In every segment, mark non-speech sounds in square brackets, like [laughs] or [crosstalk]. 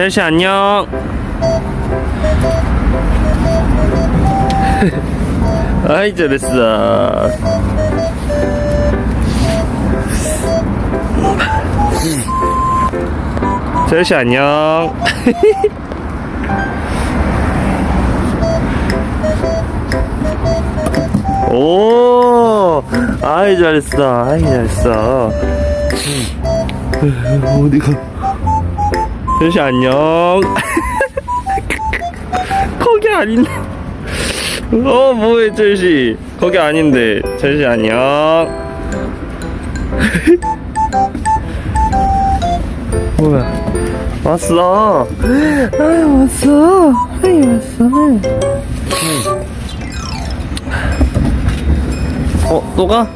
첼시 안녕. [laughs] 아이 잘했어. 첼시 [laughs] 안녕. [laughs] 오, 아이 잘했어, 아이 잘했어. 어디가? 첼시 안녕. [laughs] 거기 아닌데. 어, 뭐해, 첼시. 거기 아닌데. 첼시 안녕. [laughs] 뭐야? 왔어. 아이, 왔어. 아이, 왔어. 어, 또 가?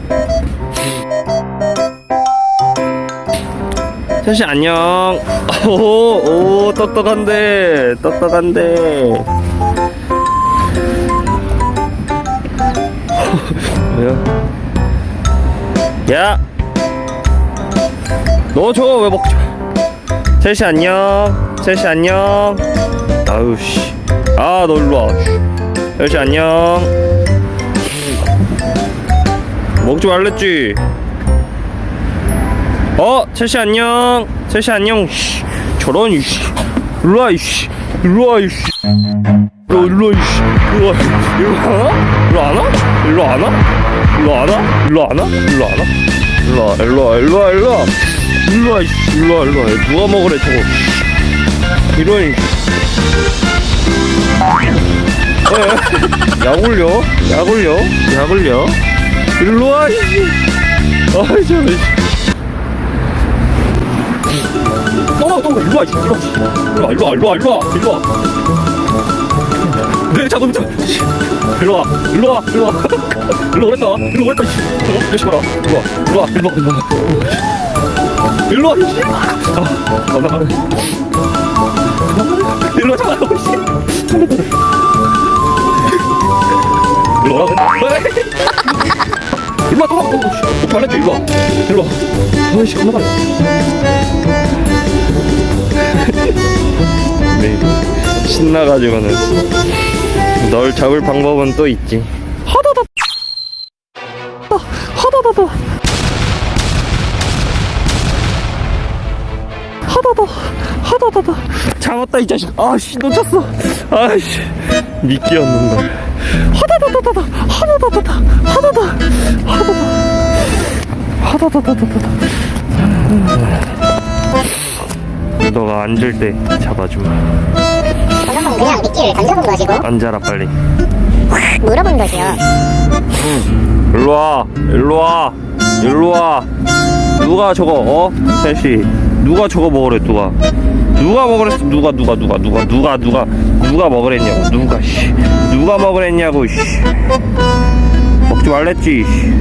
셋이 안녕. [laughs] 오, 오, 똑똑한데, 똑똑한데. [laughs] 뭐야? 야! 너 저거 왜 먹지? 셋이 안녕. 셋이 안녕. 아우, 씨. 아, 너 일로 와. 셋이 안녕. 먹지 말랬지. 어, 첼시 안녕. 첼시 안녕. 씨, 저런 이씨. 일로 와 이씨. 일로 와 이씨. 너 일로 와 이씨. 일로 와. 일로 안 와? 일로 안 와? 일로 안 와? 일로 안 와? 일로 안 와? 일로 안 와? 일로 와. 일로 와. 일로 와. 일로 와. 일로 와 이씨. 일로 와. 일로 와. 누가 먹으래 저거. 이런. 에? 약 올려. 약 올려. 약 올려. 일로 와 이씨. 아이 이씨. 어, 어, 일로 와, 이씨. 일로 와, 일로 와, 일로 와, 일로 와, 일로 와. 네. 씨. 일로 오랬다. 어, 열심히 가라. 일로 와, 일로 와, 일로 와, 일로 와. 일로 와, 이씨. 아, 감사합니다. 일로 와, 잠깐만, 이씨. 일로 오라고. 일로 와, 또 와, 또 와. 씨. 말했지, 일로 와. 일로 와. 아이씨, 겁나 빨 리. 네. 신나가지고는 널 잡을 방법은 또 있지. 하다다. 하다다다. 하다다. 하다다다. 잡았다 이 자식. 아씨 놓쳤어. 아씨 미끼였는다. 하다다다다다. 하다다다다. 하다다. 하다다. 하다다다다다. 너가 앉을 때 잡아주마. 저는 그냥 미끼를 던져본 것이고 앉아라 빨리. 물어본 것이요. 일로 와, 일로 와, 일로 와. 누가 저거 어? 셋이 누가 저거 먹으래 누가? 누가 먹으랬어? 누가 누가 누가 누가 누가 누가 누가 먹으랬냐고 누가 씨 누가 먹으랬냐고 씨 먹지 말랬지 씨.